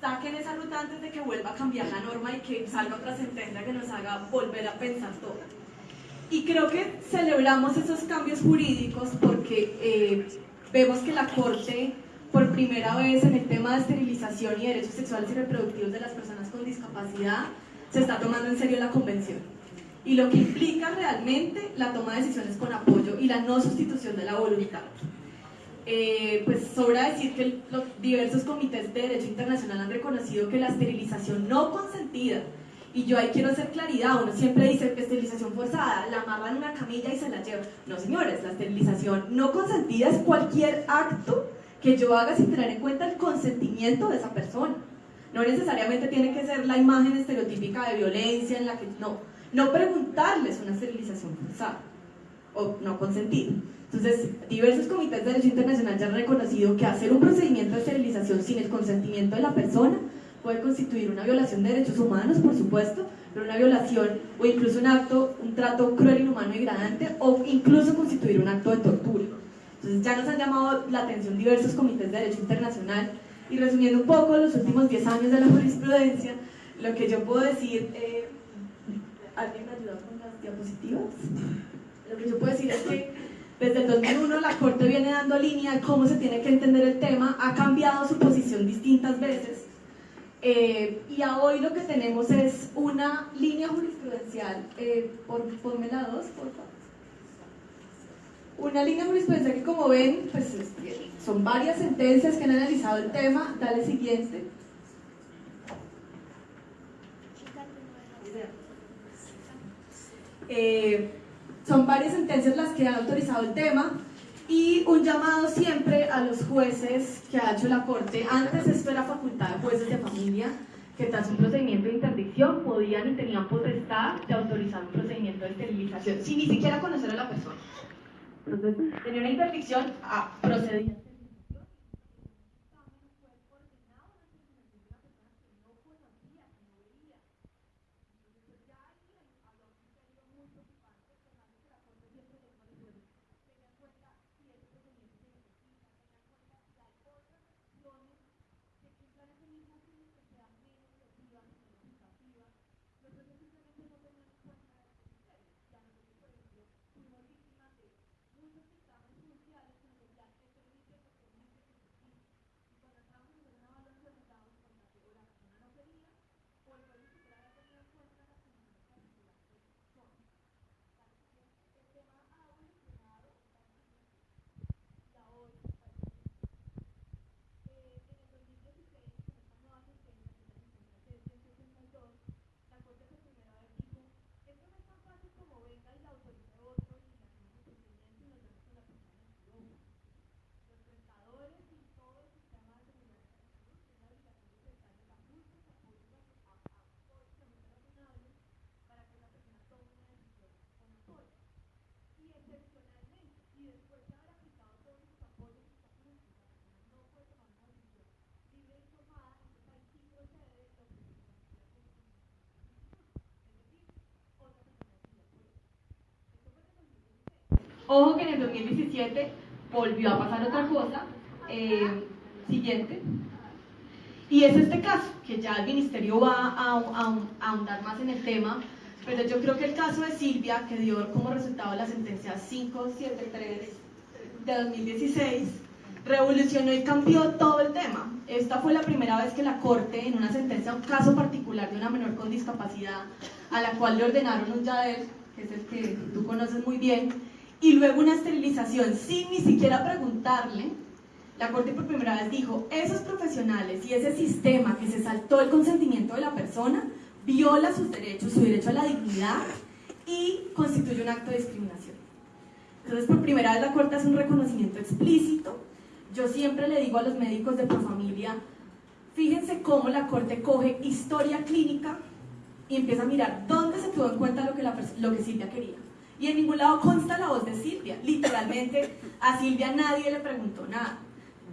saquen esa ruta antes de que vuelva a cambiar la norma y que salga otra sentencia que nos haga volver a pensar todo. Y creo que celebramos esos cambios jurídicos porque eh, vemos que la Corte, por primera vez en el tema de esterilización y derechos sexuales y reproductivos de las personas con discapacidad, se está tomando en serio la convención. Y lo que implica realmente la toma de decisiones con apoyo y la no sustitución de la voluntad. Eh, pues sobra decir que los diversos comités de derecho internacional han reconocido que la esterilización no consentida, y yo ahí quiero hacer claridad, uno siempre dice esterilización forzada, la amarran en una camilla y se la lleva. No señores, la esterilización no consentida es cualquier acto que yo haga sin tener en cuenta el consentimiento de esa persona. No necesariamente tiene que ser la imagen estereotípica de violencia en la que no, no preguntarles una esterilización forzada o no consentida. Entonces, diversos comités de derecho internacional ya han reconocido que hacer un procedimiento de esterilización sin el consentimiento de la persona puede constituir una violación de derechos humanos, por supuesto, pero una violación o incluso un acto, un trato cruel, inhumano y degradante o incluso constituir un acto de tortura. Entonces ya nos han llamado la atención diversos comités de derecho internacional y resumiendo un poco los últimos 10 años de la jurisprudencia, lo que yo puedo decir, eh, ¿alguien me ayuda con las diapositivas? Lo que yo puedo decir es que desde el 2001 la Corte viene dando línea de cómo se tiene que entender el tema, ha cambiado su posición distintas veces eh, y a hoy lo que tenemos es una línea jurisprudencial, eh, por, ponme la dos, por favor. Una línea jurisprudencial que como ven, pues es- son varias sentencias que han analizado el tema. Dale siguiente. Eh, son varias sentencias las que han autorizado el tema y un llamado siempre a los jueces que ha hecho la Corte. Antes esto era facultad de jueces de familia que tras un procedimiento de interdicción podían y tenían potestad de autorizar un procedimiento de esterilización, sin ni siquiera conocer a la persona. Entonces, tenía una interdicción a procedimiento. Ojo que en el 2017 volvió a pasar otra cosa. Eh, siguiente. Y es este caso, que ya el ministerio va a, a, a, ahondar más en el tema, pero yo creo que el caso de Silvia, que dio como resultado la sentencia 573 de 2016, revolucionó y cambió todo el tema. Esta fue la primera vez que la Corte, en una sentencia, un caso particular de una menor con discapacidad, a la cual le ordenaron un YADER, que es el que tú conoces muy bien, y luego una esterilización sin ni siquiera preguntarle, la Corte por primera vez dijo, esos profesionales y ese sistema que se saltó el consentimiento de la persona viola sus derechos, su derecho a la dignidad y constituye un acto de discriminación. Entonces, por primera vez la Corte hace un reconocimiento explícito. Yo siempre le digo a los médicos de familia, fíjense cómo la Corte coge historia clínica y empieza a mirar dónde se tuvo en cuenta lo que, la, lo que Silvia quería y en ningún lado consta la voz de Silvia. Literalmente a Silvia nadie le preguntó nada.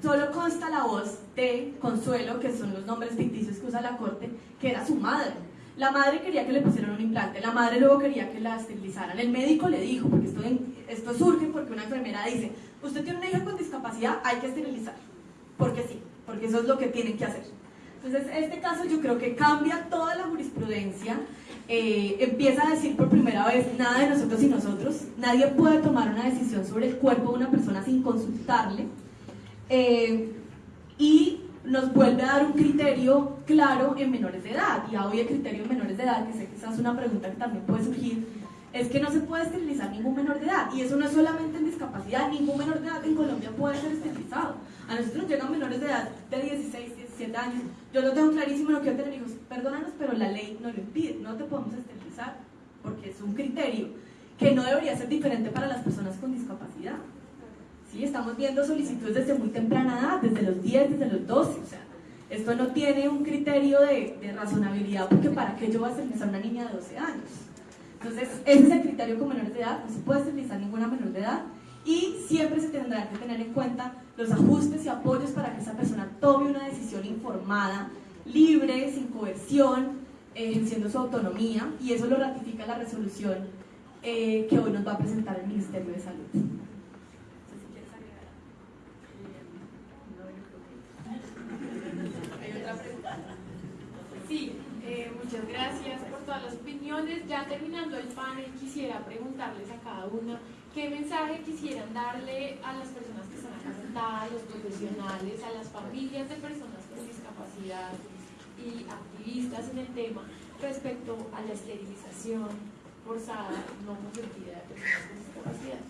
Solo consta la voz de Consuelo, que son los nombres ficticios que usa la corte, que era su madre. La madre quería que le pusieran un implante, la madre luego quería que la esterilizaran. El médico le dijo, porque esto, esto surge porque una enfermera dice, usted tiene una hija con discapacidad, hay que esterilizar. Porque sí, porque eso es lo que tienen que hacer. Entonces, este caso yo creo que cambia toda la jurisprudencia eh, empieza a decir por primera vez nada de nosotros y nosotros, nadie puede tomar una decisión sobre el cuerpo de una persona sin consultarle eh, y nos vuelve a dar un criterio claro en menores de edad. Y hoy el criterio en menores de edad, que sé que esa es una pregunta que también puede surgir, es que no se puede esterilizar ningún menor de edad. Y eso no es solamente en discapacidad, ningún menor de edad en Colombia puede ser esterilizado. A nosotros nos llegan menores de edad de 16, 17 años. Yo lo tengo clarísimo, no quiero tener hijos. Perdónanos, pero la ley no lo impide. No te podemos esterilizar porque es un criterio que no debería ser diferente para las personas con discapacidad. Sí, estamos viendo solicitudes desde muy temprana edad, desde los 10, desde los 12. O sea, esto no tiene un criterio de, de razonabilidad porque para qué yo voy a esterilizar a una niña de 12 años. Entonces, ese es el criterio con menores de edad. No se puede esterilizar ninguna menor de edad y siempre se tendrá que tener en cuenta los ajustes y apoyos para que esa persona tome una decisión informada, libre, sin coerción, ejerciendo su autonomía y eso lo ratifica la resolución eh, que hoy nos va a presentar el Ministerio de Salud. Sí, eh, muchas gracias por todas las opiniones. Ya terminando el panel, quisiera preguntarles a cada una ¿Qué mensaje quisieran darle a las personas que están a los profesionales, a las familias de personas con discapacidad y activistas en el tema respecto a la esterilización forzada, no consentida de personas con discapacidad?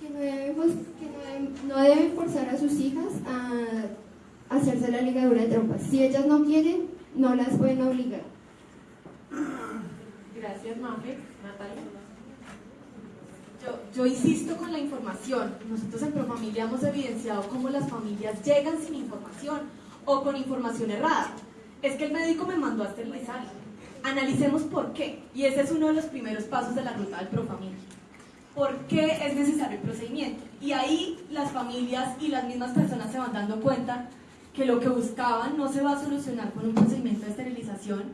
Que no deben, que no deben, forzar a sus hijas a hacerse la ligadura de trompas. Si ellas no quieren, no las pueden obligar. Gracias, Mafe. Natalia. Yo, insisto con la información. Nosotros en Profamilia hemos evidenciado cómo las familias llegan sin información o con información errada. Es que el médico me mandó a esterilizar. analicemos por qué. Y ese es uno de los primeros pasos de la ruta del Profamilia. ¿Por qué es necesario el procedimiento? Y ahí las familias y las mismas personas se van dando cuenta que lo que buscaban no se va a solucionar con un procedimiento de esterilización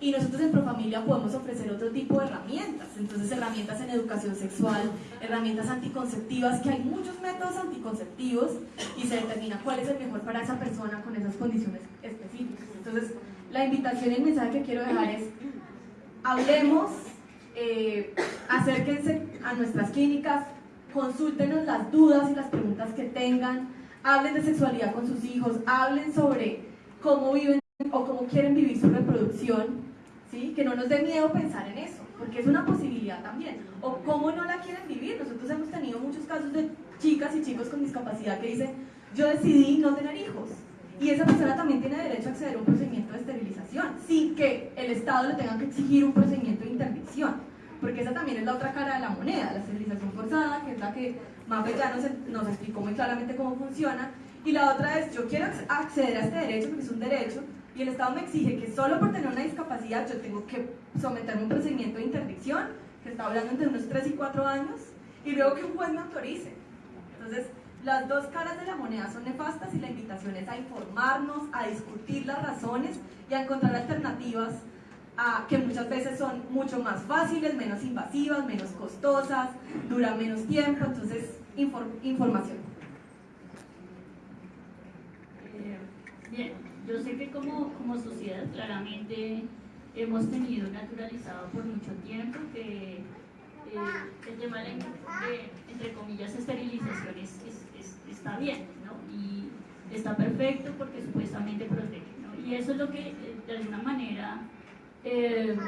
y nosotros en Profamilia podemos ofrecer otro tipo de herramientas, entonces herramientas en educación sexual, herramientas anticonceptivas, que hay muchos métodos anticonceptivos y se determina cuál es el mejor para esa persona con esas condiciones específicas. Entonces, la invitación y el mensaje que quiero dejar es, hablemos, eh, acérquense a nuestras clínicas, consúltenos las dudas y las preguntas que tengan, hablen de sexualidad con sus hijos, hablen sobre cómo viven o cómo quieren vivir su reproducción, ¿sí? que no nos dé miedo pensar en eso, porque es una posibilidad también, o cómo no la quieren vivir. Nosotros hemos tenido muchos casos de chicas y chicos con discapacidad que dicen, yo decidí no tener hijos, y esa persona también tiene derecho a acceder a un procedimiento de esterilización, sin que el Estado le tenga que exigir un procedimiento de interdicción, porque esa también es la otra cara de la moneda, la esterilización forzada, que es la que Mafe ya nos, nos explicó muy claramente cómo funciona, y la otra es, yo quiero acceder a este derecho porque es un derecho, y el Estado me exige que solo por tener una discapacidad yo tengo que someterme a un procedimiento de interdicción, que está hablando entre unos 3 y 4 años, y luego que un juez me autorice. Entonces, las dos caras de la moneda son nefastas y la invitación es a informarnos, a discutir las razones y a encontrar alternativas que muchas veces son mucho más fáciles, menos invasivas, menos costosas, duran menos tiempo, entonces información. Eh, bien, yo sé que como, como sociedad claramente hemos tenido naturalizado por mucho tiempo que eh, el tema de, entre comillas, esterilización es, está bien, ¿no? Y está perfecto porque supuestamente protege, ¿no? Y eso es lo que, eh, de alguna manera, eh,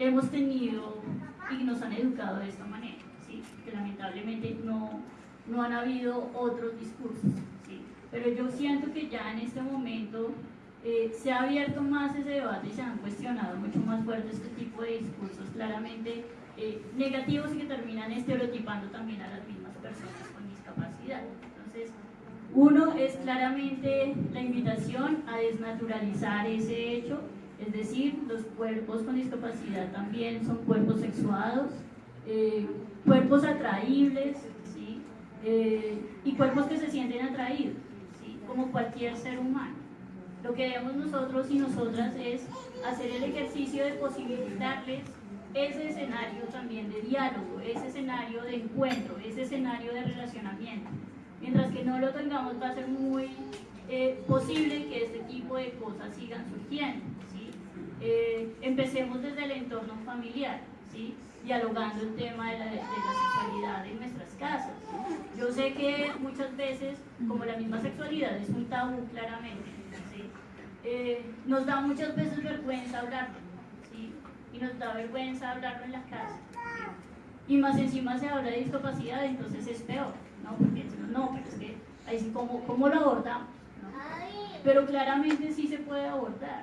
hemos tenido y nos han educado de esta manera, ¿sí? Que lamentablemente no, no han habido otros discursos, ¿sí? Pero yo siento que ya en este momento eh, se ha abierto más ese debate y se han cuestionado mucho más fuerte este tipo de discursos claramente negativos y que terminan estereotipando también a las mismas personas con discapacidad. Uno es claramente la invitación a desnaturalizar ese hecho, es decir, los cuerpos con discapacidad también son cuerpos sexuados, eh, cuerpos atraíbles, eh, y cuerpos que se sienten atraídos, como cualquier ser humano. Lo que debemos nosotros y nosotras es hacer el ejercicio de posibilitarles ese escenario también de diálogo, ese escenario de encuentro, ese escenario de relacionamiento. Mientras que no lo tengamos va a ser muy eh, posible que este tipo de cosas sigan surgiendo. ¿sí? Eh, empecemos desde el entorno familiar, ¿sí? dialogando el tema de la, de la, sexualidad en nuestras casas. Yo sé que muchas veces, como la misma sexualidad es un tabú claramente. Eh, nos da muchas veces vergüenza hablarlo, y nos da vergüenza hablarlo en la casa. Y más encima se habla de discapacidad, entonces es peor. ¿no? Porque no, pero es que ahí sí, ¿cómo, cómo lo abordamos? Pero claramente sí se puede abordar.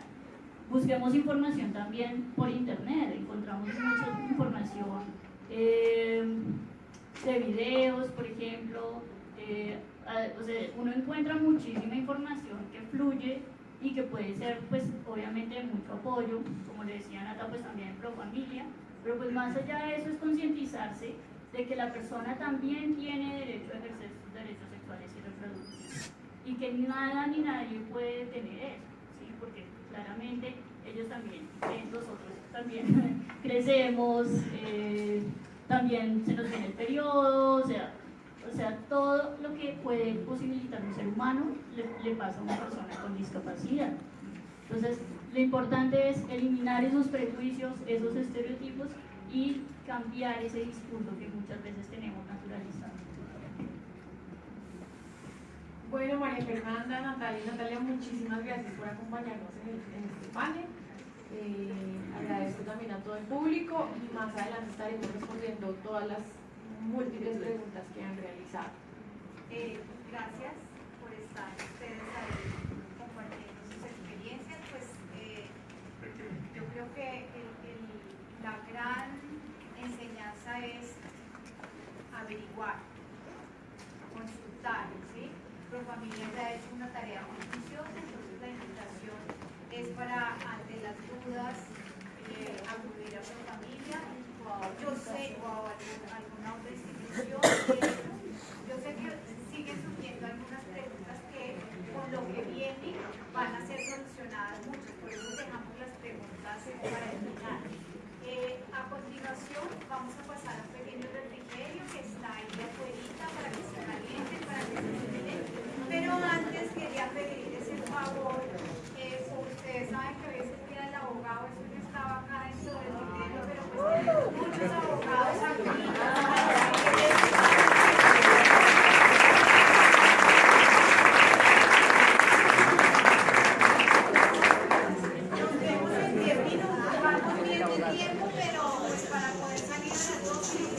Busquemos información también por internet, encontramos mucha información eh, de videos, por ejemplo, eh, o sea, uno encuentra muchísima información que fluye y que puede ser, pues, obviamente de mucho apoyo, como le decía Nata, pues también pro familia, pero pues más allá de eso es concientizarse de que la persona también tiene derecho a ejercer sus derechos sexuales y reproductivos y que nada ni nadie puede tener eso, ¿sí? porque claramente ellos también, nosotros también crecemos, eh, también se nos viene el periodo, o sea, o sea, todo lo que puede posibilitar un ser humano le, pasa a una persona con discapacidad. Entonces, lo importante es eliminar esos prejuicios, esos estereotipos y cambiar ese discurso que muchas veces tenemos naturalizado. Bueno, María Fernanda, Natalia Natalia, muchísimas gracias por acompañarnos en, este panel. Eh, agradezco también a todo el público y más adelante estaremos respondiendo todas las múltiples preguntas que han realizado. Eh, gracias por estar ustedes ahí compartiendo sus experiencias. Pues eh, yo creo que la gran enseñanza es averiguar, consultar, ¿sí? Profamilia ya ha hecho una tarea muy juiciosa, entonces la invitación es para, ante las dudas, eh, acudir a su familia o a, yo sé, o a alguna otra institución. yo sé que siguen surgiendo algunas preguntas que con lo que viene van a ser solucionadas muchas, por eso dejamos las preguntas para el final. Eh, a continuación vamos a pasar a un pequeño refrigerio que está ahí afuera para que se caliente, para que se cocine. Pero antes quería pedirles el favor, eh, ustedes saben que a veces queda el abogado, eso ya estaba acá dentro del Gracias.